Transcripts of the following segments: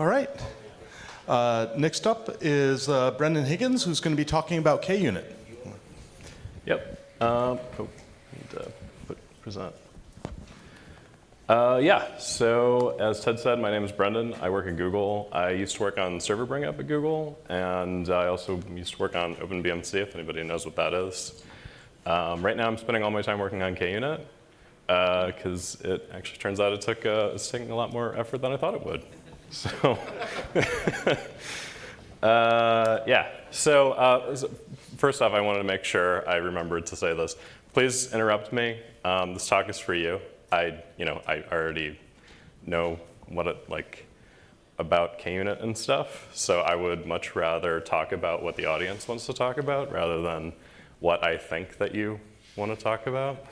All right. Uh, next up is uh, Brendan Higgins, who's going to be talking about KUnit. Yep. Um, oh, need to put, present. Uh, yeah, so as Ted said, my name is Brendan. I work at Google. I used to work on Server Bring Up at Google, and I also used to work on OpenBMC, if anybody knows what that is. Um, right now, I'm spending all my time working on KUnit, because uh, it actually turns out it took, uh, it's taking a lot more effort than I thought it would. So, uh, yeah. So, uh, first off, I wanted to make sure I remembered to say this. Please interrupt me. Um, this talk is for you. I, you know, I already know what it like about KUnit and stuff. So I would much rather talk about what the audience wants to talk about rather than what I think that you want to talk about.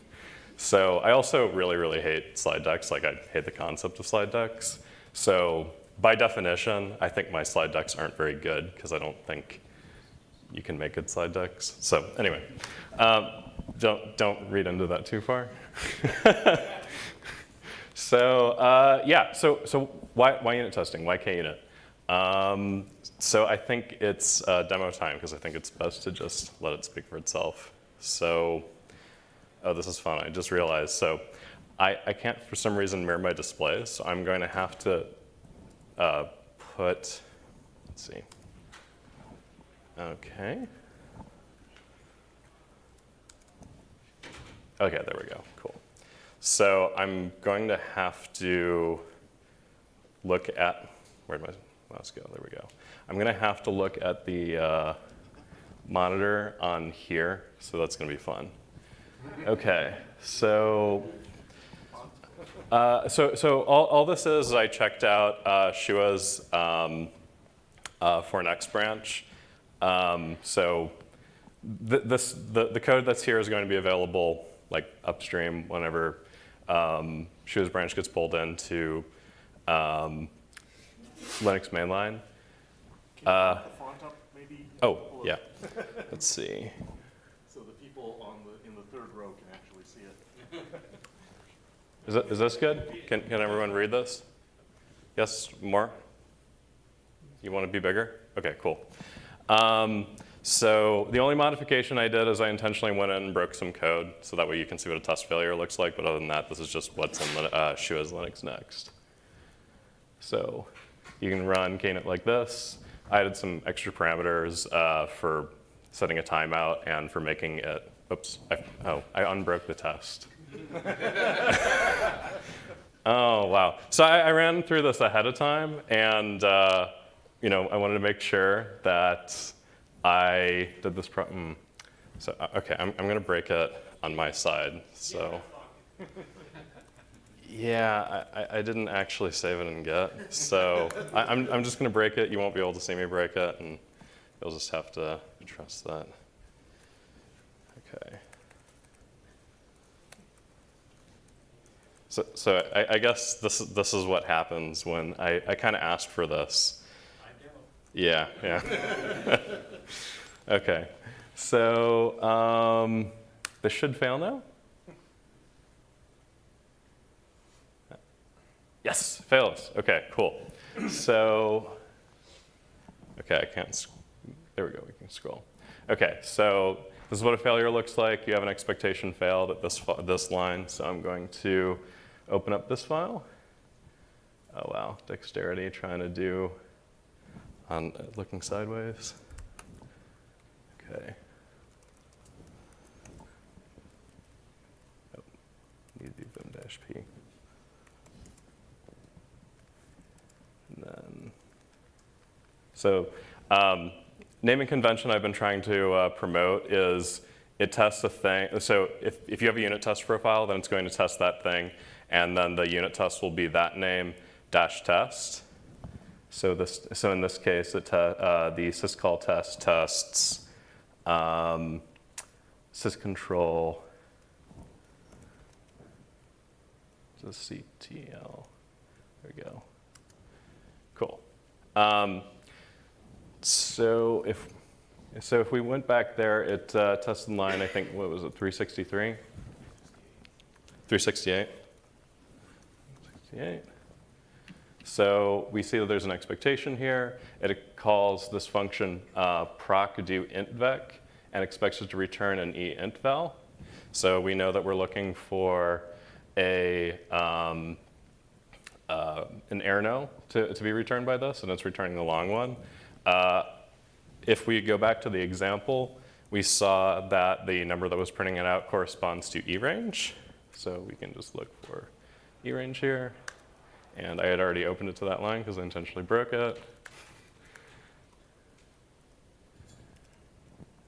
so I also really, really hate slide decks. Like I hate the concept of slide decks. So by definition, I think my slide decks aren't very good because I don't think you can make good slide decks. So anyway, um, don't, don't read into that too far. so uh, yeah, so, so why, why unit testing? Why KUnit? Um, so I think it's uh, demo time because I think it's best to just let it speak for itself. So, oh, this is fun. I just realized. So I, I can't, for some reason, mirror my display. So I'm going to have to uh, put, let's see. Okay. Okay, there we go, cool. So I'm going to have to look at, where'd my mouse go? There we go. I'm gonna have to look at the uh, monitor on here, so that's gonna be fun. Okay, so, uh, so, so all, all this is, is I checked out uh, Shuah's um, uh, for next branch. Um, so th this, the, the code that's here is going to be available like upstream whenever um, Shuah's branch gets pulled into um, Linux mainline. Uh, oh, yeah. Let's see. So the people on the, in the third row can actually see it. Is, it, is this good? Can, can everyone read this? Yes, more? You want to be bigger? Okay, cool. Um, so the only modification I did is I intentionally went in and broke some code, so that way you can see what a test failure looks like. But other than that, this is just what's in uh, Shuah's Linux next. So you can run KUnit like this. I added some extra parameters uh, for setting a timeout and for making it, oops, I, oh, I unbroke the test. oh, wow. So I, I, ran through this ahead of time, and uh, you know, I wanted to make sure that I did this problem. So, uh, okay, I'm, I'm going to break it on my side. So, yeah, I, I didn't actually save it in Git. So I, I'm, I'm just going to break it. You won't be able to see me break it, and you'll just have to trust that. Okay. So, so I, I guess this, this is what happens when I, I kind of asked for this. Yeah, yeah. okay. So um, this should fail now. Yes, fails. Okay, cool. So, okay, I can't, there we go, we can scroll. Okay, so this is what a failure looks like. You have an expectation failed at this, this line, so I'm going to open up this file. Oh wow, dexterity trying to do on uh, looking sideways. Okay. Oh, need to do vim dash p. And then, so um, naming convention I've been trying to uh, promote is it tests a thing. So if, if you have a unit test profile, then it's going to test that thing. And then the unit test will be that name dash test. So, this, so in this case, uh, the sysctl test tests um, syscontrol, just CTL, there we go. Cool. Um, so if so if we went back there, it uh, tested line, I think, what was it, 363? 368? 68. So we see that there's an expectation here. It calls this function uh, proc do intvec and expects it to return an e int val. So we know that we're looking for a um, uh, an errno to, to be returned by this, and it's returning the long one. Uh, if we go back to the example, we saw that the number that was printing it out corresponds to E range. So we can just look for ERANGE here. And I had already opened it to that line because I intentionally broke it.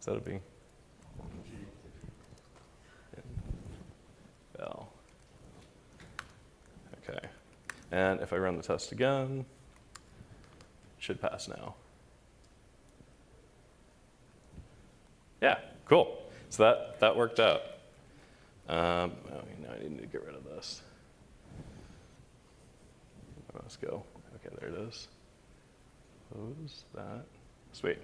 Is that a B? Bell. Okay. And if I run the test again, it should pass now. Yeah, cool. So that, that worked out. Um, oh, now I need to get rid of this. Let's go. Okay, there it is. Close that. Sweet.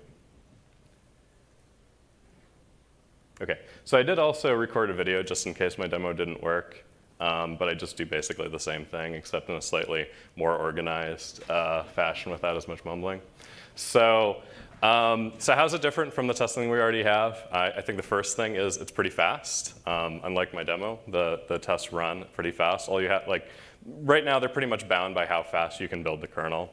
Okay, so I did also record a video just in case my demo didn't work, um, but I just do basically the same thing except in a slightly more organized uh, fashion without as much mumbling. So, um, so how's it different from the testing we already have? I, I think the first thing is it's pretty fast. Um, unlike my demo, the, the tests run pretty fast. All you have, like, right now they're pretty much bound by how fast you can build the kernel.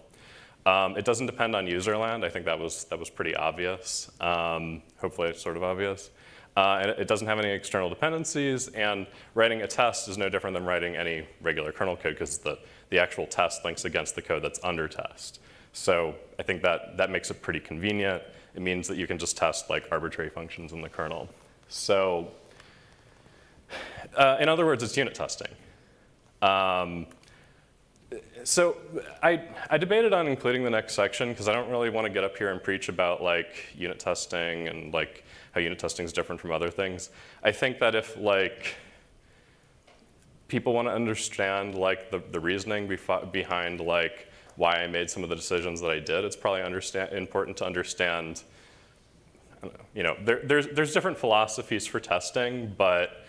Um, it doesn't depend on user land. I think that was, that was pretty obvious. Um, hopefully it's sort of obvious. Uh, and it doesn't have any external dependencies, and writing a test is no different than writing any regular kernel code because the, the actual test links against the code that's under test. So I think that, that makes it pretty convenient. It means that you can just test like arbitrary functions in the kernel. So uh, in other words, it's unit testing. Um, so I, I debated on including the next section because I don't really want to get up here and preach about like unit testing and like how unit testing is different from other things. I think that if like people want to understand like the, the reasoning behind like why I made some of the decisions that I did, it's probably understand, important to understand, know, you know, there, there's, there's different philosophies for testing, but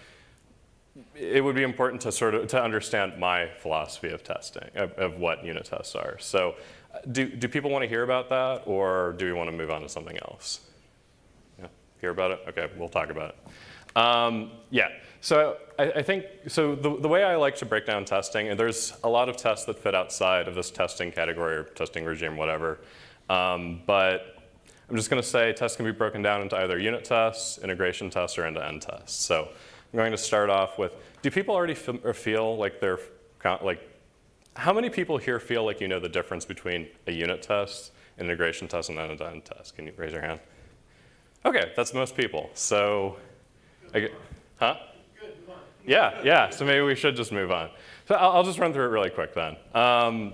it would be important to sort of to understand my philosophy of testing, of, of what unit tests are. So do, do people want to hear about that, or do we want to move on to something else? Yeah, hear about it? Okay, we'll talk about it. Um, yeah, so I, I, think, so the, the way I like to break down testing, and there's a lot of tests that fit outside of this testing category or testing regime, whatever. Um, but I'm just going to say tests can be broken down into either unit tests, integration tests, or end-to-end -end tests. So I'm going to start off with, do people already feel like they're, like, how many people here feel like you know the difference between a unit test, an integration test, and an end-to-end test? Can you raise your hand? Okay, that's most people. So, I, huh? Yeah, yeah, so maybe we should just move on. So I'll, I'll just run through it really quick then. Um,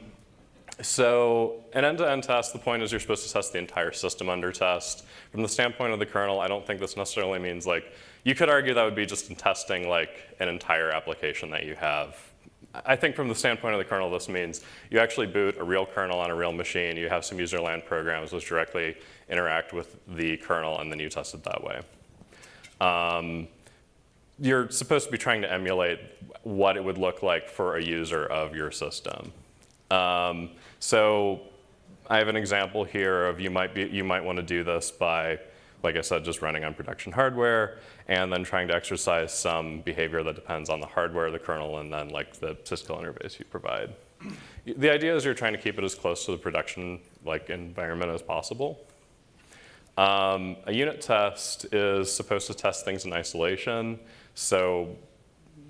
so an end-to-end -end test, the point is you're supposed to test the entire system under test. From the standpoint of the kernel, I don't think this necessarily means like, you could argue that would be just in testing like an entire application that you have. I think from the standpoint of the kernel, this means you actually boot a real kernel on a real machine, you have some user land programs which directly interact with the kernel, and then you test it that way. Um, you're supposed to be trying to emulate what it would look like for a user of your system. Um, so I have an example here of you might, be, you might want to do this by, like I said, just running on production hardware and then trying to exercise some behavior that depends on the hardware, the kernel, and then like the syscall interface you provide. The idea is you're trying to keep it as close to the production like environment as possible. Um, a unit test is supposed to test things in isolation. So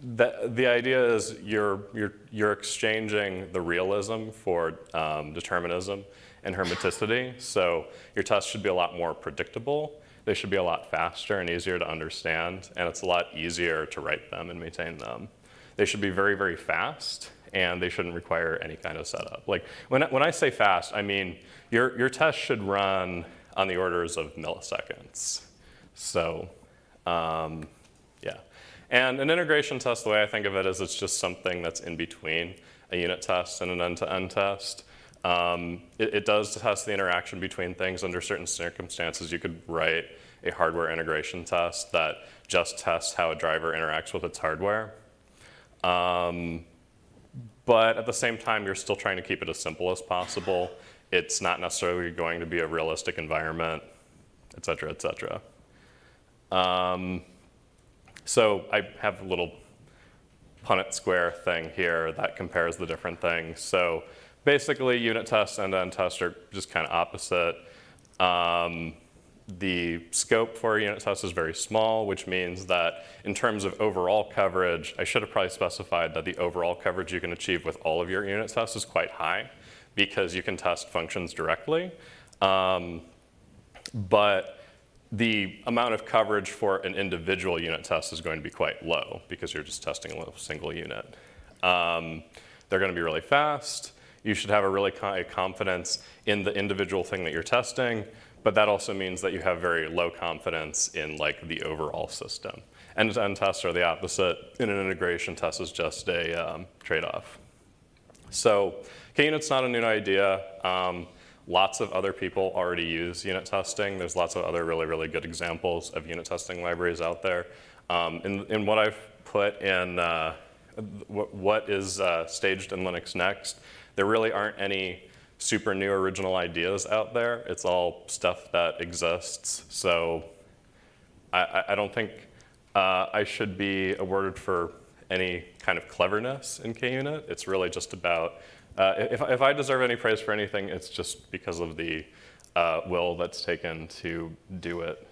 the, the idea is you're, you're, you're exchanging the realism for um, determinism and hermeticity. So your test should be a lot more predictable. They should be a lot faster and easier to understand, and it's a lot easier to write them and maintain them. They should be very, very fast, and they shouldn't require any kind of setup. Like when, when I say fast, I mean your, your test should run on the orders of milliseconds. So um, yeah. And an integration test, the way I think of it is it's just something that's in between a unit test and an end-to-end -end test. Um, it, it, does test the interaction between things under certain circumstances. You could write a hardware integration test that just tests how a driver interacts with its hardware. Um, but at the same time, you're still trying to keep it as simple as possible. It's not necessarily going to be a realistic environment, et cetera, et cetera. Um, so I have a little Punnett square thing here that compares the different things. So basically, unit tests and end tests are just kind of opposite. Um, the scope for a unit test is very small, which means that in terms of overall coverage, I should have probably specified that the overall coverage you can achieve with all of your unit tests is quite high because you can test functions directly. Um, but the amount of coverage for an individual unit test is going to be quite low because you're just testing a single unit. Um, they're going to be really fast. You should have a really high confidence in the individual thing that you're testing, but that also means that you have very low confidence in like the overall system. End-to-end tests are the opposite. In an integration test is just a um, trade-off. So KUnit's not a new idea. Um, Lots of other people already use unit testing. There's lots of other really, really good examples of unit testing libraries out there. Um, in, in, what I've put in uh, what is uh, staged in Linux Next, there really aren't any super new original ideas out there. It's all stuff that exists. So I, I don't think uh, I should be awarded for any kind of cleverness in KUnit. It's really just about uh, if, if, I deserve any praise for anything, it's just because of the uh, will that's taken to do it.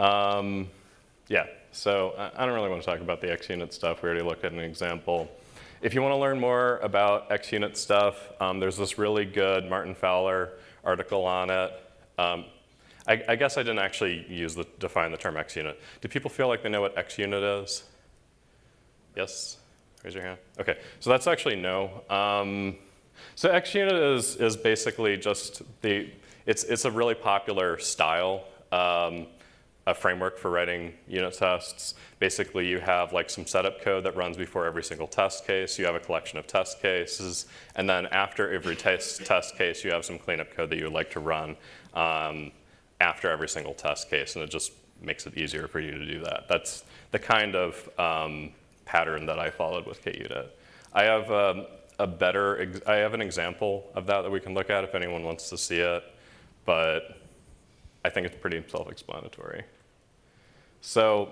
Um, yeah, so I, I don't really want to talk about the XUnit stuff. We already looked at an example. If you want to learn more about XUnit stuff, um, there's this really good Martin Fowler article on it. Um, I, I, guess I didn't actually use the, define the term XUnit. Do people feel like they know what XUnit is? Yes? Raise your hand. Okay, so that's actually no. Um, so XUnit is, is basically just the, it's, it's a really popular style, um, a framework for writing unit tests. Basically, you have like some setup code that runs before every single test case. You have a collection of test cases. And then after every test, test case, you have some cleanup code that you would like to run um, after every single test case. And it just makes it easier for you to do that. That's the kind of um, pattern that I followed with KUnit. I have um, a better, I have an example of that that we can look at if anyone wants to see it, but I think it's pretty self-explanatory. So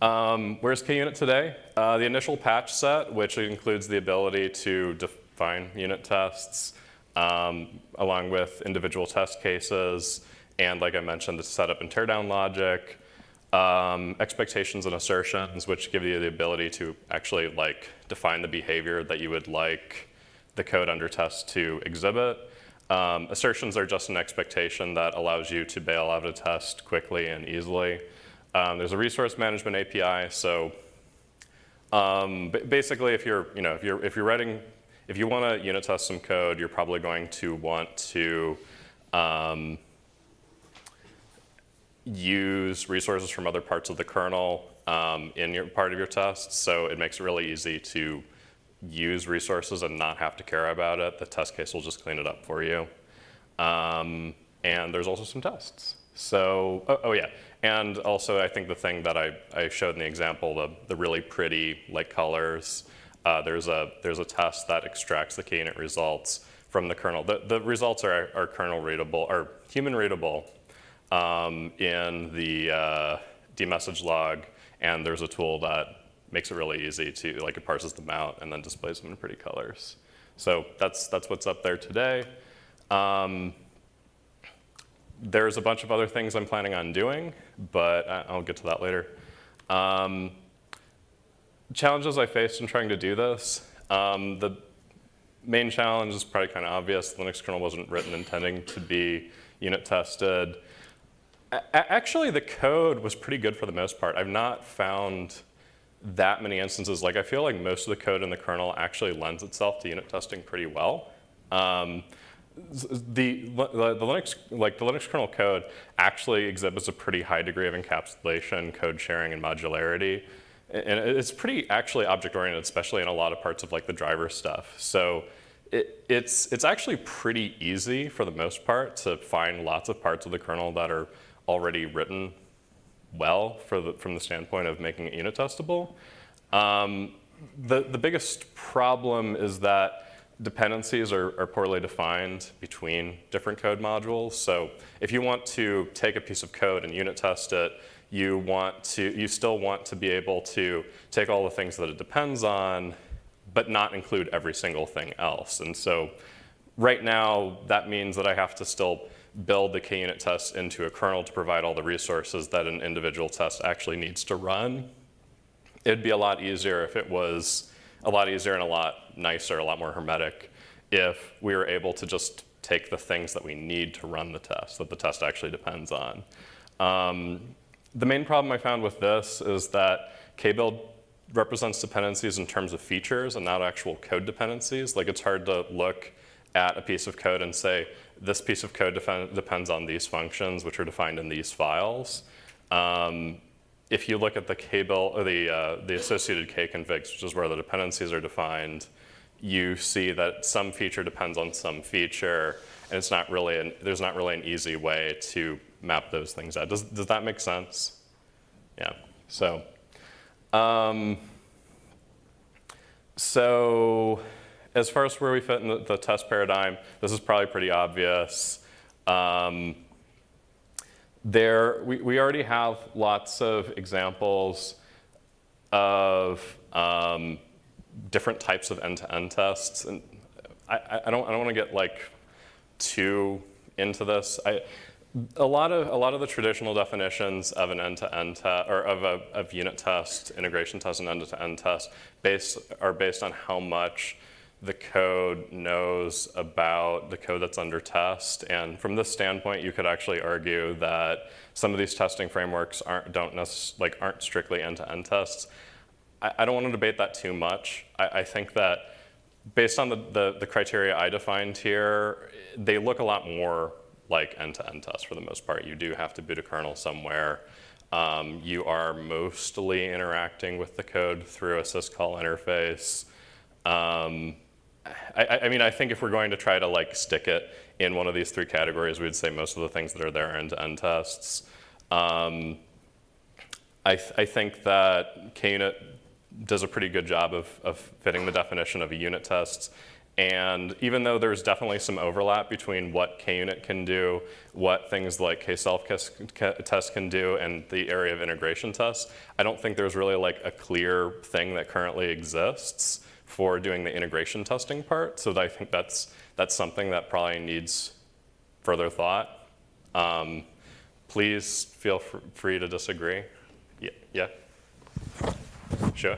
um, where's KUnit today? Uh, the initial patch set, which includes the ability to define unit tests, um, along with individual test cases, and like I mentioned, the setup and teardown logic, um, expectations and assertions, which give you the ability to actually like define the behavior that you would like the code under test to exhibit. Um, assertions are just an expectation that allows you to bail out a test quickly and easily. Um, there's a resource management API, so um, basically, if you're, you know, if you're, if you're writing, if you want to unit test some code, you're probably going to want to um, use resources from other parts of the kernel um, in your part of your test, So it makes it really easy to use resources and not have to care about it. The test case will just clean it up for you. Um, and there's also some tests. So, oh, oh, yeah, and also I think the thing that I, I showed in the example, the, the really pretty light colors, uh, there's, a, there's a test that extracts the KUnit results from the kernel. The, the results are, are kernel readable, or human readable, um, in the uh, dmesg log, and there's a tool that makes it really easy to, like it parses them out and then displays them in pretty colors. So that's, that's what's up there today. Um, there's a bunch of other things I'm planning on doing, but I'll get to that later. Um, challenges I faced in trying to do this. Um, the main challenge is probably kind of obvious. The Linux kernel wasn't written intending to be unit tested actually, the code was pretty good for the most part. I've not found that many instances. Like I feel like most of the code in the kernel actually lends itself to unit testing pretty well. Um, the, the, Linux, like the Linux kernel code actually exhibits a pretty high degree of encapsulation, code sharing, and modularity. And it's pretty actually object-oriented, especially in a lot of parts of like the driver stuff. So it, it's, it's actually pretty easy for the most part to find lots of parts of the kernel that are already written well the, from the standpoint of making it unit testable. Um, the, the biggest problem is that dependencies are, are poorly defined between different code modules. So if you want to take a piece of code and unit test it, you want to, you still want to be able to take all the things that it depends on, but not include every single thing else. And so right now, that means that I have to still build the KUnit test into a kernel to provide all the resources that an individual test actually needs to run. It'd be a lot easier if it was a lot easier and a lot nicer, a lot more hermetic, if we were able to just take the things that we need to run the test, that the test actually depends on. Um, the main problem I found with this is that kbuild represents dependencies in terms of features and not actual code dependencies. Like it's hard to look at a piece of code and say, this piece of code depends on these functions, which are defined in these files. Um, if you look at the kbuild or the, uh, the associated kconfigs, which is where the dependencies are defined, you see that some feature depends on some feature, and it's not really an, there's not really an easy way to map those things out. Does, does that make sense? Yeah, so. Um, so as far as where we fit in the, the test paradigm, this is probably pretty obvious. Um, there, we, we already have lots of examples of um, different types of end-to-end tests. And I, I don't, I don't want to get like too into this. I, a lot of a lot of the traditional definitions of an end-to-end test or of a of unit test, integration test, and end-to-end test based are based on how much the code knows about the code that's under test. And from this standpoint, you could actually argue that some of these testing frameworks aren't, don't like, aren't strictly end-to-end tests. I, I, don't want to debate that too much. I, I think that based on the, the, the, criteria I defined here, they look a lot more like end-to-end -end tests for the most part. You do have to boot a kernel somewhere. Um, you are mostly interacting with the code through a syscall interface. Um, I, I, mean, I think if we're going to try to like stick it in one of these three categories, we'd say most of the things that are there are end-to-end tests. Um, I, th I, think that KUnit does a pretty good job of, of fitting the definition of a unit test. And even though there's definitely some overlap between what KUnit can do, what things like kselftest can do, and the area of integration tests, I don't think there's really like a clear thing that currently exists for doing the integration testing part. So I think that's, that's something that probably needs further thought. Um, please feel fr free to disagree. Yeah, yeah? Sure.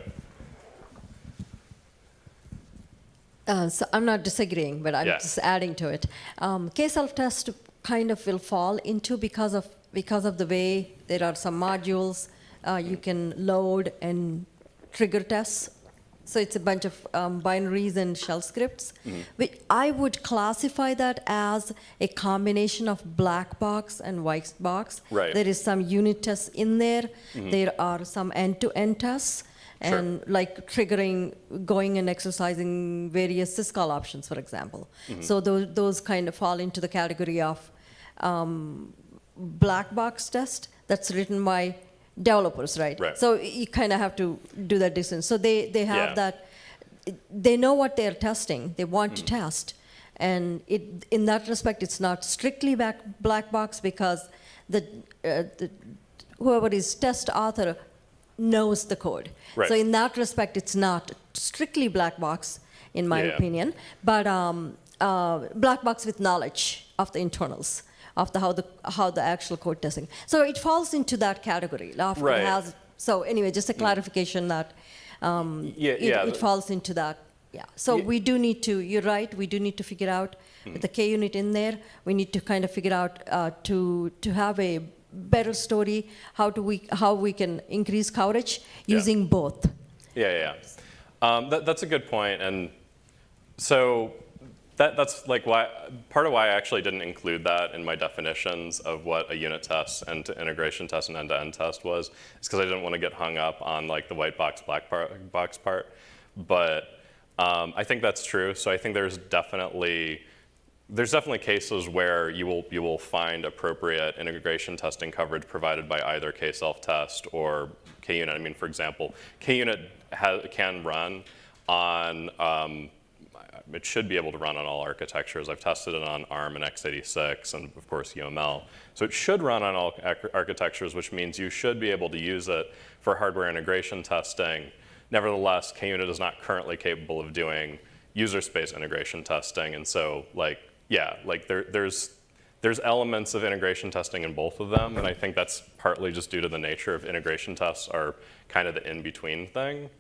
Uh, so I'm not disagreeing, but I'm yeah. just adding to it. Um, kselftest kind of will fall into because of because of the way there are some modules uh, you can load and trigger tests so it's a bunch of um, binaries and shell scripts. Mm-hmm. Which I would classify that as a combination of black box and white box. Right. There is some unit tests in there. Mm-hmm. There are some end-to-end tests. Sure. And like triggering, going and exercising various syscall options, for example. Mm-hmm. So those, those kind of fall into the category of um, black box test that's written by developers, right? Right. So you kind of have to do that distance. So they, they have Yeah. that, they know what they're testing, they want to Mm-hmm. test. And it, in that respect, it's not strictly back, black box because the, uh, the, whoever is test author knows the code. Right. So in that respect, it's not strictly black box, in my Yeah. opinion, but um, uh, black box with knowledge of the internals the how the how the actual code testing. So it falls into that category. Often Right. has so anyway, just a clarification that um, Yeah, it, yeah. it falls into that. Yeah. So Yeah. we do need to. You're right. We do need to figure out with the KUnit in there. We need to kind of figure out uh, to to have a better story. How do we how we can increase coverage using both. Yeah, yeah. yeah. Um, that, that's a good point. And so that, that's like why, part of why I actually didn't include that in my definitions of what a unit test and integration test and end-to-end test was, is because I didn't want to get hung up on like the white box, black part, box part. But um, I think that's true. So I think there's definitely, there's definitely cases where you will, you will find appropriate integration testing coverage provided by either kselftest or KUnit. I mean, for example, KUnit ha- can run on, um, it should be able to run on all architectures. I've tested it on ARM and x86 and of course UML. So it should run on all architectures, which means you should be able to use it for hardware integration testing. Nevertheless, KUnit is not currently capable of doing user space integration testing. And so like, yeah, like there, there's, there's elements of integration testing in both of them. And I think that's partly just due to the nature of integration tests are kind of the in-between thing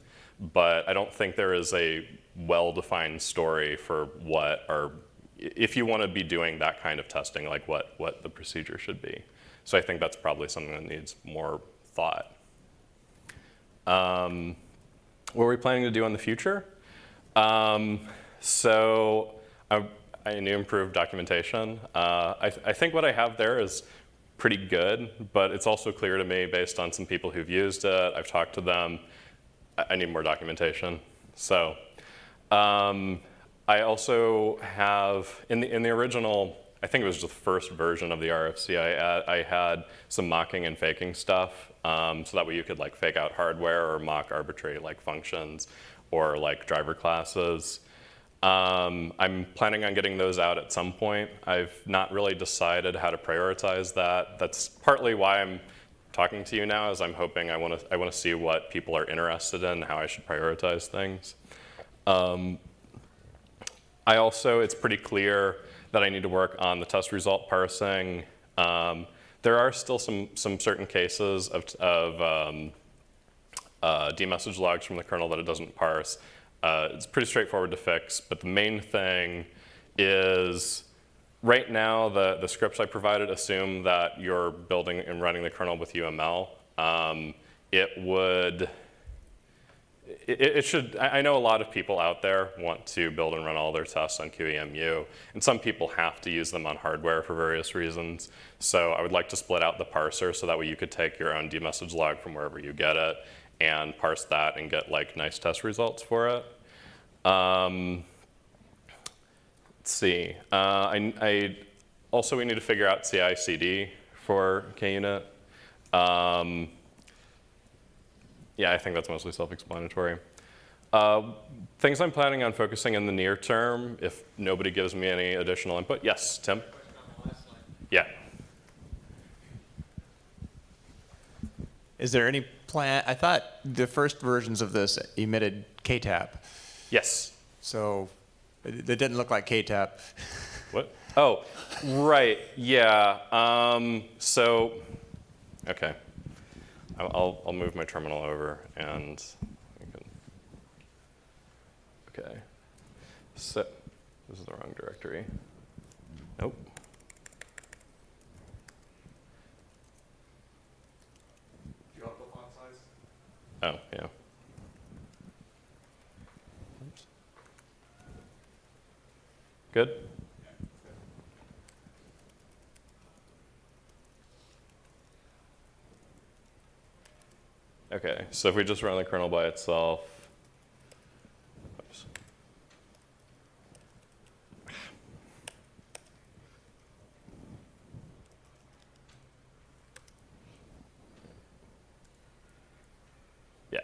but I don't think there is a well-defined story for what are, if you want to be doing that kind of testing, like what, what the procedure should be. So I think that's probably something that needs more thought. Um, what are we planning to do in the future? Um, so I, I need improved documentation. Uh, I, I think what I have there is pretty good, but it's also clear to me based on some people who've used it, I've talked to them, I- need more documentation. So um, I also have, in the, in the original, I think it was the first version of the RFC, I, I had some mocking and faking stuff. Um, so that way you could like fake out hardware or mock arbitrary like functions or like driver classes. Um, I'm planning on getting those out at some point. I've not really decided how to prioritize that. That's partly why I'm talking to you now, is I'm hoping I want to I want to see what people are interested in, how I should prioritize things. Um, I also, it's pretty clear that I need to work on the test result parsing. Um, there are still some some certain cases of, of um, uh, dmesg logs from the kernel that it doesn't parse. Uh, it's pretty straightforward to fix, but the main thing is right now the, the scripts I provided assume that you're building and running the kernel with UML. Um, it would, it, it should, I know a lot of people out there want to build and run all their tests on QEMU, and some people have to use them on hardware for various reasons. So I would like to split out the parser so that way you could take your own dmesg log from wherever you get it and parse that and get like nice test results for it. Um, let's see. Uh, I, I also we need to figure out CI/CD for KUnit. Um, yeah, I think that's mostly self-explanatory. Uh, things I'm planning on focusing in the near term, if nobody gives me any additional input. Yes, Tim. Yeah. Is there any plan, I thought the first versions of this emitted KTAP, Yes. so it it didn't look like KTAP. What? Oh, right. Yeah. Um, so, okay. I'll, I'll, I'll move my terminal over and can. Okay. So, this is the wrong directory. Nope. Do you want the font size? Oh, yeah. Oops. Good? Okay, so if we just run the kernel by itself. Yeah.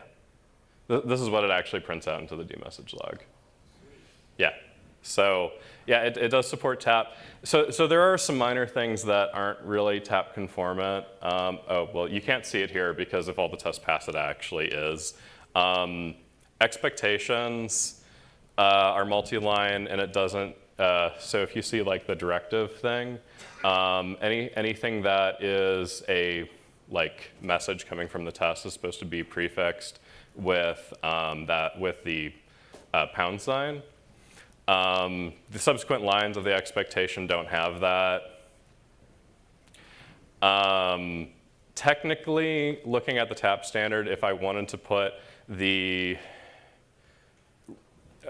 Th- This is what it actually prints out into the dmesg log. So yeah, it, it does support tap. So, so there are some minor things that aren't really tap conformant. Um, oh, well, you can't see it here because if all the tests pass, it actually is. Um, expectations uh, are multi-line and it doesn't, uh, so if you see like the directive thing, um, any, anything that is a like message coming from the test is supposed to be prefixed with um, that with the uh, pound sign. Um, the subsequent lines of the expectation don't have that. Um, technically, looking at the TAP standard, if I wanted to put the,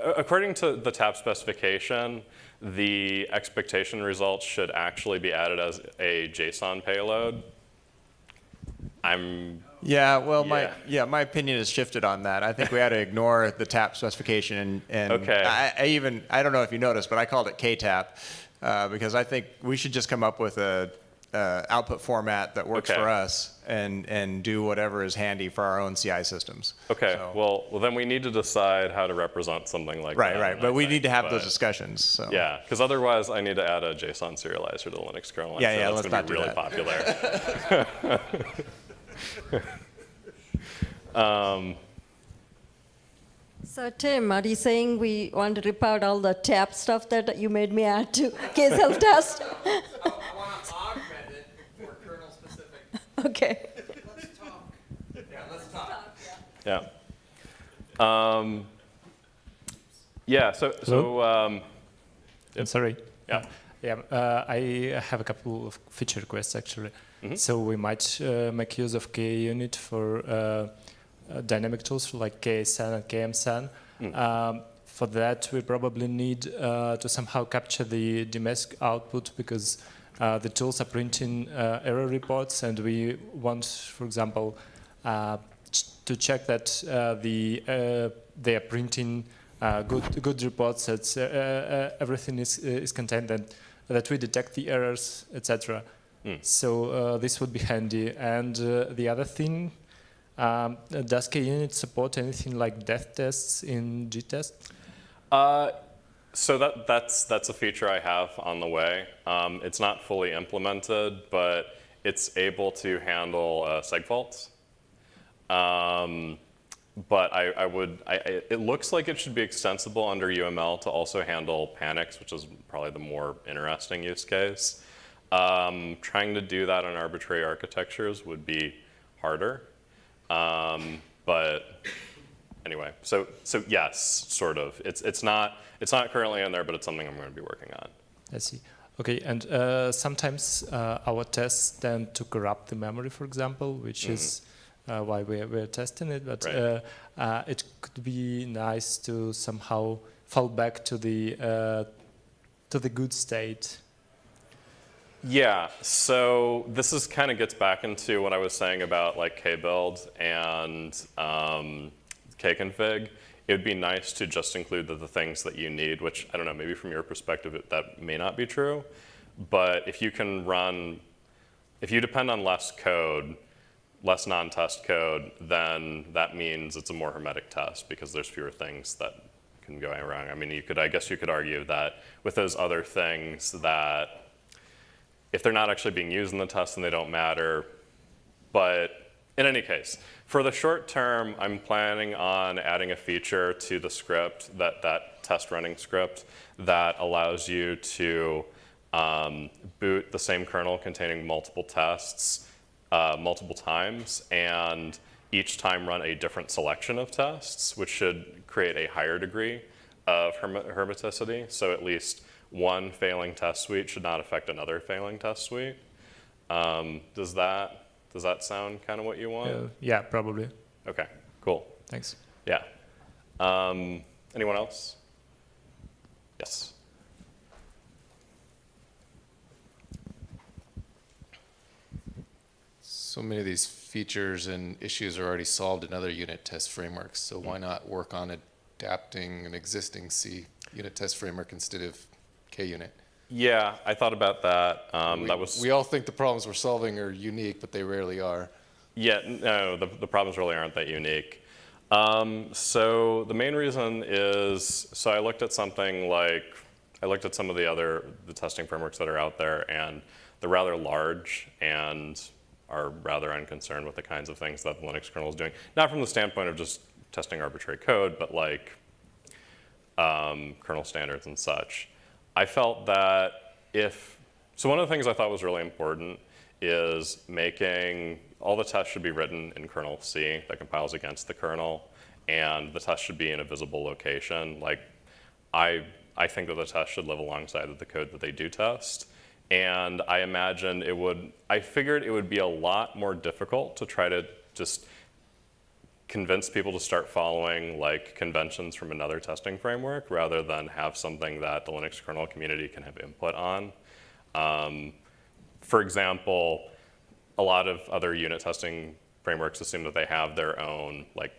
according to the TAP specification, the expectation results should actually be added as a JSON payload. I'm Yeah, well, my, Yeah. yeah, my opinion has shifted on that. I think we had to ignore the TAP specification and, and Okay. I, I even, I don't know if you noticed, but I called it KTAP uh, because I think we should just come up with a, uh, output format that works Okay. for us and, and do whatever is handy for our own CI systems. Okay, So- well, well, then we need to decide how to represent something like Right, that. right, I but we think, need to have those discussions, so. Yeah, because otherwise I need to add a JSON serializer to the Linux kernel. Yeah, sure yeah, that's let's gonna not be do really that. popular. um, So Tim, are you saying we want to rip out all the tap stuff that you made me add to kselftest? I want to augment it for kernel specific. Okay. Let's talk. Yeah, let's talk. yeah. Um, yeah. So so um, I'm sorry. Yeah. Yeah, uh, I have a couple of feature requests actually. So we might uh, make use of KUnit for uh, uh, dynamic tools like KASAN and KMSAN. Um, for that, we probably need uh, to somehow capture the dmesg output because uh, the tools are printing uh, error reports, and we want, for example, uh, ch- to check that uh, the uh, they are printing uh, good good reports that uh, uh, everything is is contained and that we detect the errors, etc. So uh, this would be handy. And uh, the other thing, um, does KUnit support anything like death tests in GTest? Uh, so that, that's, that's a feature I have on the way. Um, it's not fully implemented, but it's able to handle uh, seg faults. Um, but I, I would, I, I- it looks like it should be extensible under UML to also handle panics, which is probably the more interesting use case. Um, trying to do that on arbitrary architectures would be harder. Um, but anyway, so so yes, sort of. It's it's not it's not currently in there, but it's something I'm going to be working on. I see. Okay, and uh, sometimes uh, our tests tend to corrupt the memory, for example, which is uh, why we're, we're testing it. But Right. uh, uh, it could be nice to somehow fall back to the uh, to the good state. Yeah, so this is kind of gets back into what I was saying about like kbuild and um, kconfig. It would be nice to just include the, the things that you need, which I don't know, maybe from your perspective it, that may not be true. But if you can run, if you depend on less code, less non-test code, then that means it's a more hermetic test because there's fewer things that can go wrong. I mean, you could, I guess you could argue that with those other things that if they're not actually being used in the test, then they don't matter. But in any case, for the short term, I'm planning on adding a feature to the script, that, that test running script, that allows you to um, boot the same kernel containing multiple tests uh, multiple times, and each time run a different selection of tests, which should create a higher degree of herme- hermeticity. So at least one failing test suite should not affect another failing test suite. Um, does that does that sound kind of what you want? Uh, yeah, probably. Okay, cool. Thanks. Yeah. Um, anyone else? Yes. So many of these features and issues are already solved in other unit test frameworks, so why not work on adapting an existing C unit test framework instead of KUnit? Yeah, I thought about that. Um, We- that was We all think the problems we're solving are unique, but they rarely are. Yeah, no, the, the problems really aren't that unique. Um, so the main reason is, so I looked at something like, I looked at some of the other, the testing frameworks that are out there, and they're rather large and are rather unconcerned with the kinds of things that the Linux kernel is doing. Not from the standpoint of just testing arbitrary code, but like um, kernel standards and such. I felt that if, so one of the things I thought was really important is making, all the tests should be written in kernel C that compiles against the kernel, and the test should be in a visible location. Like, I, I think that the test should live alongside of the code that they do test. And I imagined it would, I figured it would be a lot more difficult to try to just convince people to start following like conventions from another testing framework rather than have something that the Linux kernel community can have input on. Um, for example, a lot of other unit testing frameworks assume that they have their own like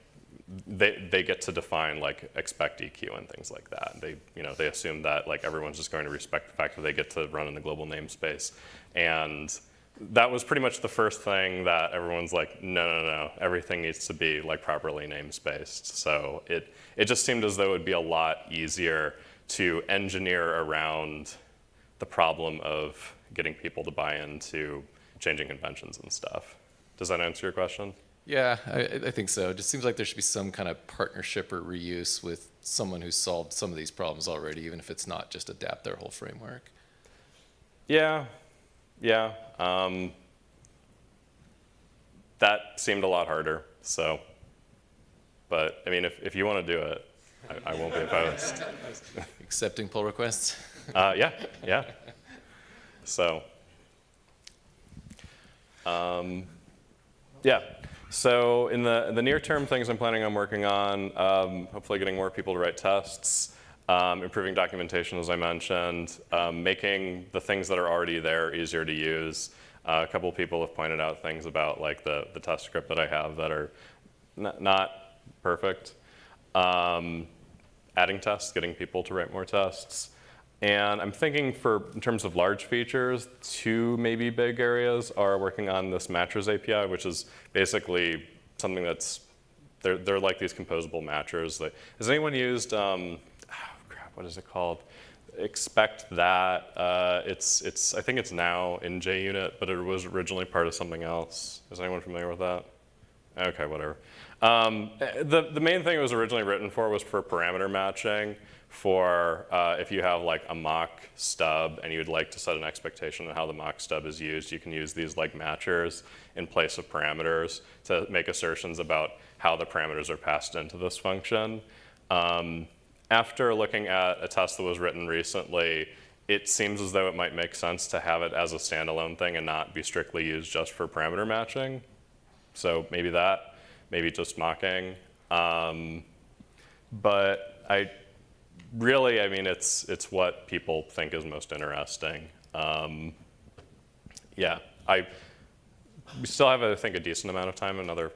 they, they get to define like expect EQ and things like that. They you know they assume that like everyone's just going to respect the fact that they get to run in the global namespace, and that was pretty much the first thing that everyone's like, no, no, no, everything needs to be like properly namespaced. So it, it just seemed as though it would be a lot easier to engineer around the problem of getting people to buy into changing conventions and stuff. Does that answer your question? Yeah, I, I think so. It just seems like there should be some kind of partnership or reuse with someone who's solved some of these problems already, even if it's not just adapt their whole framework. Yeah, yeah. Um, that seemed a lot harder, so. But I mean, if, if you want to do it, I, I won't be opposed. Accepting pull requests? Uh, yeah, yeah. So, um, yeah. So in the the near term things I'm planning on working on, um, hopefully getting more people to write tests, um, improving documentation as I mentioned, um, making the things that are already there easier to use. Uh, a couple people have pointed out things about like the the test script that I have that are not, perfect. Um, adding tests, getting people to write more tests. And I'm thinking for, in terms of large features, two maybe big areas are working on this matchers API, which is basically something that's, they're, they're like these composable matchers. Has anyone used, um, what is it called? Expect that. Uh, it's, it's, I think it's now in JUnit, but it was originally part of something else. Is anyone familiar with that? Okay, whatever. Um, the, the main thing it was originally written for was for parameter matching for uh, if you have like a mock stub and you'd like to set an expectation on how the mock stub is used, you can use these like matchers in place of parameters to make assertions about how the parameters are passed into this function. Um, after looking at a test that was written recently, it seems as though it might make sense to have it as a standalone thing and not be strictly used just for parameter matching. So maybe that, maybe just mocking. Um, but I really, I mean, it's it's what people think is most interesting. Um, yeah, I we still have, I think, a decent amount of time. Another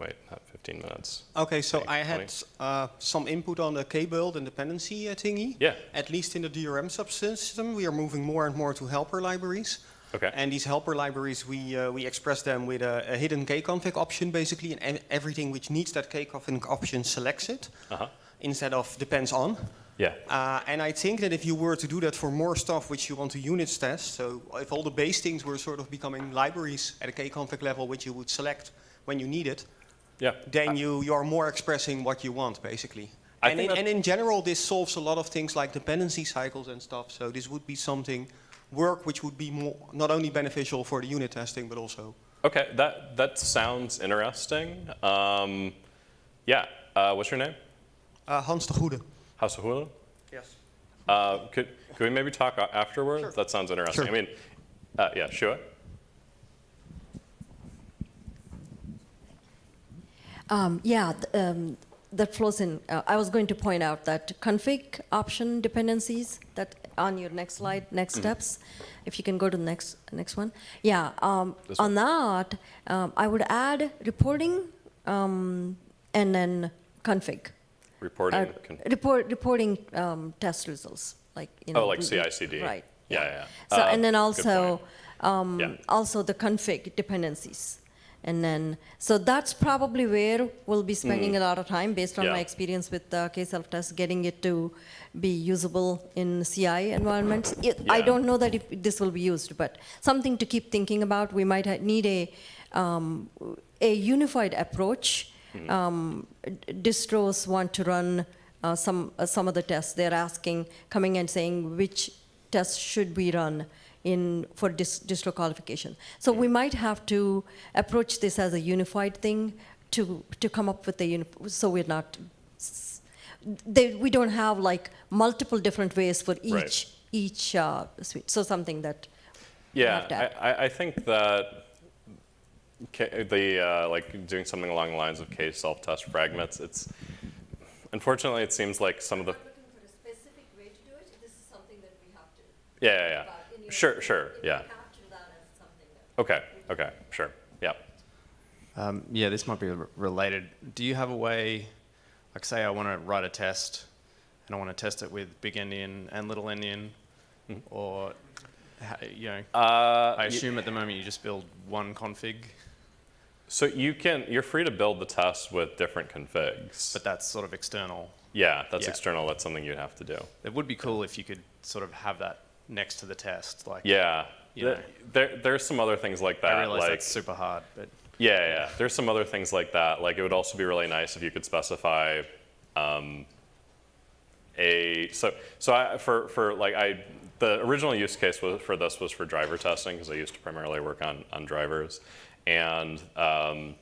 wait, not 15 minutes. Okay, so I had uh, some input on the K-build and dependency uh, thingy. Yeah. At least in the DRM subsystem, we are moving more and more to helper libraries. Okay. And these helper libraries, we, uh, we express them with a, a hidden kconfig option, basically, and everything which needs that kconfig option selects it, Uh-huh. instead of depends on. Yeah. Uh, and I think that if you were to do that for more stuff which you want to units test, so if all the base things were sort of becoming libraries at a kconfig level which you would select when you need it, Yeah. then you, you are more expressing what you want, basically. I and, in, and in general, this solves a lot of things like dependency cycles and stuff. So this would be something, work which would be more, not only beneficial for the unit testing, but also. Okay, that that sounds interesting. Um, yeah. Uh, what's your name? Uh, Hans de Goede. Hans de Hulu? Yes. Uh, could, could we maybe talk afterwards? Sure. That sounds interesting. Sure. I mean, uh, yeah, Shuah? Um, yeah, th- um, that flows in. Uh, I was going to point out that config option dependencies that on your next slide, next Mm-hmm. steps. If you can go to the next next one. Yeah, um, on that, um, I would add reporting um, and then config. Reporting. Uh, report reporting um, test results, like you know. oh, like CI/CD. Right. Yeah, yeah. yeah. So Uh, and then also um, Yeah. also the config dependencies, and then so that's probably where we'll be spending a lot of time based on Mm. Yeah. my experience with uh, kselftest, getting it to be usable in CI environments. It, I don't know that if this will be used, but something to keep thinking about. We might need a um, a unified approach. Mm-hmm. Um, distros want to run uh, some uh, some of the tests. They're asking, coming and saying which tests should we run in for dis- distro qualification. So we might have to approach this as a unified thing to to come up with a uni- so we're not. They, we don't have like multiple different ways for each Right. each uh, suite. So something that Yeah, have to add. I, I- I think that the uh, like doing something along the lines of kselftest fragments. It's unfortunately it seems like some of the looking for a specific way to do it. This is something that we have to. yeah yeah, yeah. Sure sure yeah capture that as something okay okay sure yeah Um, yeah, this might be related. Do you have a way, like say I want to write a test and I want to test it with big endian and little endian, or you know, Uh, I y- assume at the moment you just build one config, so you can, you're free to build the test with different configs. but that's sort of external. yeah, that's Yeah. external. That's something you'd have to do. It would be cool if you could sort of have that next to the test. Like, Yeah. You know. There, there's some other things like that. I realize like, that's super hard, but Yeah, yeah. There's some other things like that. Like it would also be really nice if you could specify um, a so so I, for for like I the original use case was for this was for driver testing because I used to primarily work on on drivers, and um,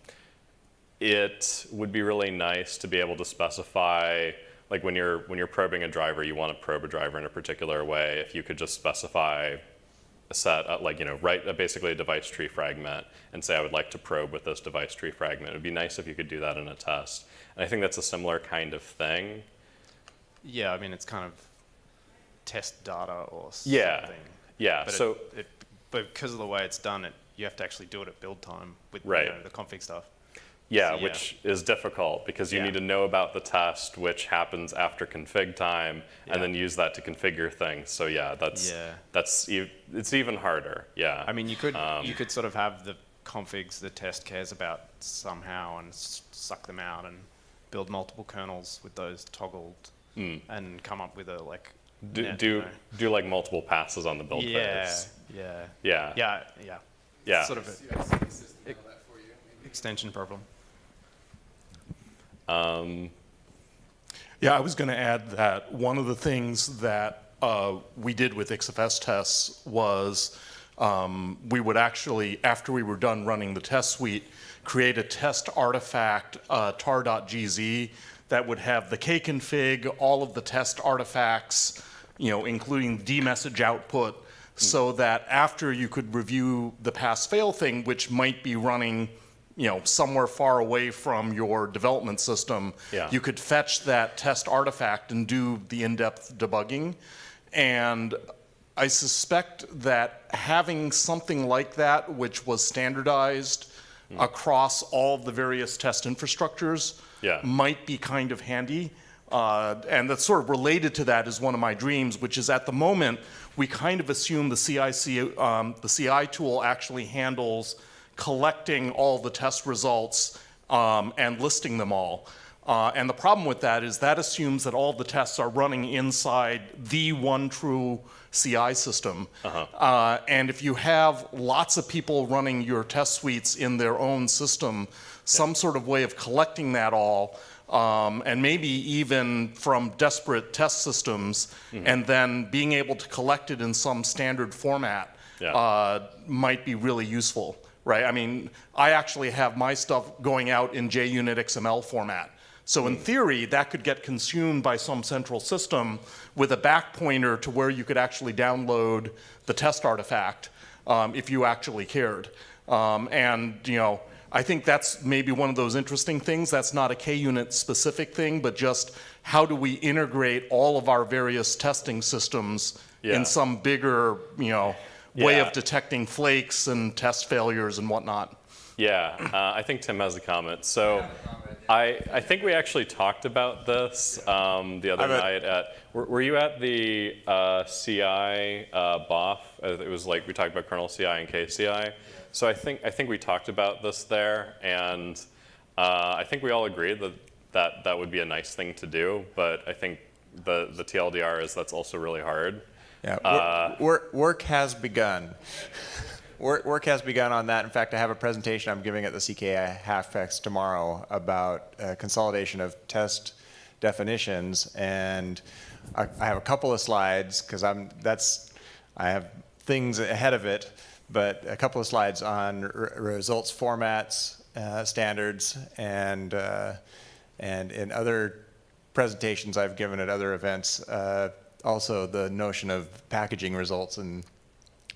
it would be really nice to be able to specify like when you're when you're probing a driver, you want to probe a driver in a particular way. If you could just specify a set, uh, like, you know, write a, basically a device tree fragment and say, I would like to probe with this device tree fragment. It would be nice if you could do that in a test. And I think that's a similar kind of thing. yeah, I mean, it's kind of test data or Yeah. something. Yeah, But so, it, it, but because of the way it's done, it you have to actually do it at build time with Right. you know, the config stuff. Yeah, so, yeah. which is difficult because you Yeah. need to know about the test, which happens after config time, Yeah. and then use that to configure things. So yeah, that's, Yeah. that's, e- it's even harder, yeah. I mean, you could Um, you could sort of have the configs the test cares about somehow and s- suck them out and build multiple kernels with those toggled and come up with a like do, net, do, you know. do like multiple passes on the build yeah, phase. yeah, Yeah. yeah, yeah, Yeah. Sort of a CI/CD system handle that for you. maybe? extension problem. Um, Yeah, I was going to add that one of the things that uh, we did with XFS tests was um, we would actually, after we were done running the test suite, create a test artifact uh, tar.gz that would have the kconfig, all of the test artifacts, you know, including dmesg output, so that after you could review the pass-fail thing, which might be running you know, somewhere far away from your development system, Yeah. you could fetch that test artifact and do the in-depth debugging. And I suspect that having something like that, which was standardized across all the various test infrastructures, Yeah. might be kind of handy. Uh, and that's sort of related to that is one of my dreams, which is at the moment, we kind of assume the CIC, um, the CI tool actually handles collecting all the test results um, and listing them all. Uh, and the problem with that is that assumes that all the tests are running inside the one true CI system. Uh, and if you have lots of people running your test suites in their own system, some sort of way of collecting that all, um, and maybe even from desperate test systems, and then being able to collect it in some standard format Yeah. uh, might be really useful, right? I mean, I actually have my stuff going out in JUnit XML format. So in theory, that could get consumed by some central system with a back pointer to where you could actually download the test artifact um, if you actually cared. Um, and, you know, I think that's maybe one of those interesting things. That's not a KUnit specific thing, but just how do we integrate all of our various testing systems Yeah. in some bigger, you know, way Yeah. of detecting flakes and test failures and whatnot. Yeah, uh, I think Tim has a comment. So I, I think we actually talked about this um, the other I'm night at, were, were you at the uh, CI uh, BOF? Uh, It was like, we talked about kernel CI and KCI. So I think, I think we talked about this there, and uh, I think we all agreed that, that that would be a nice thing to do, but I think the, the TLDR is that's also really hard. Yeah, Uh, work, work, has begun. Work, work has begun on that. In fact, I have a presentation I'm giving at the CKI Hackfest tomorrow about uh, consolidation of test definitions, and I, I have a couple of slides because I'm that's I have things ahead of it, but a couple of slides on r- results formats, uh, standards, and uh, and in other presentations I've given at other events, uh, also the notion of packaging results. And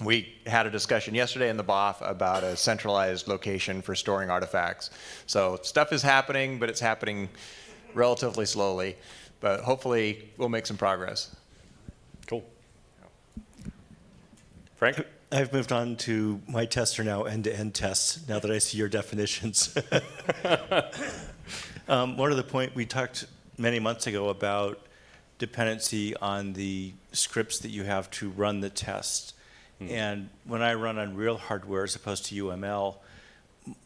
we had a discussion yesterday in the BOF about a centralized location for storing artifacts. So stuff is happening, but it's happening relatively slowly. But hopefully we'll make some progress. Cool. Frank? I've moved on to my tests are now end-to-end tests now that I see your definitions. um, one of the point we talked many months ago about dependency on the scripts that you have to run the test. Hmm. And when I run on real hardware as opposed to UML,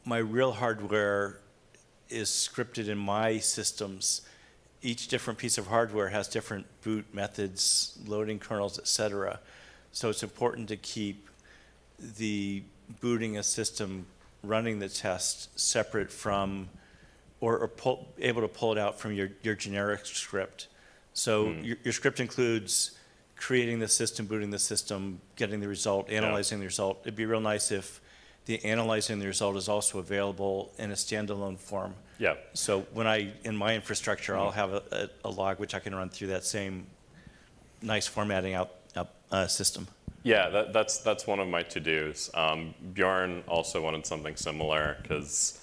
my real hardware is scripted in my systems. Each different piece of hardware has different boot methods, loading kernels, et cetera. So it's important to keep the booting a system running the test separate from, or, or pull, able to pull it out from your, your generic script. So your, your script includes creating the system, booting the system, getting the result, analyzing the result. It'd be real nice if the analyzing the result is also available in a standalone form. Yeah. So when I, in my infrastructure, I'll have a, a, a log which I can run through that same nice formatting out, up, uh, system. Yeah, that, that's that's one of my to dos. Um, Bjorn also wanted something similar because,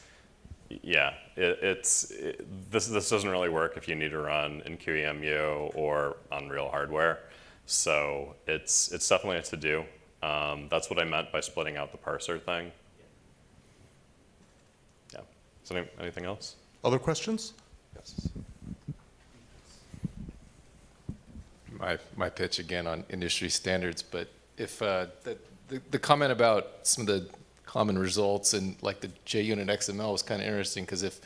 yeah, it, it's it, this this doesn't really work if you need to run in QEMU or on real hardware. So it's it's definitely a to do. Um, that's what I meant by splitting out the parser thing. Yeah. Is any, anything else? Other questions? Yes. my, my pitch again on industry standards, but if uh, the, the, the comment about some of the common results and like the JUnit XML was kind of interesting because if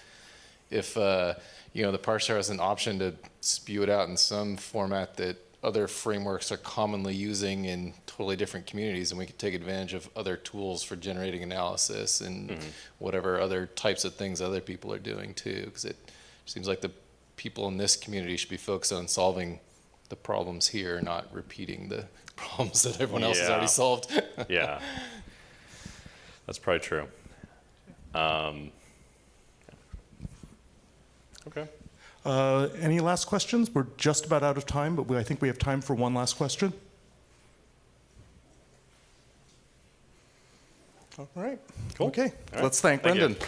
if uh, you know the parser has an option to spew it out in some format that other frameworks are commonly using in totally different communities, and we could take advantage of other tools for generating analysis and whatever other types of things other people are doing too, because it seems like the people in this community should be focused on solving the problems here, not repeating the problems that everyone else has already solved. yeah, that's probably true. Um, okay. Uh, Any last questions? We're just about out of time, but we- I think we have time for one last question. All right. Cool. Okay, All right. let's thank Thank you. Brendan.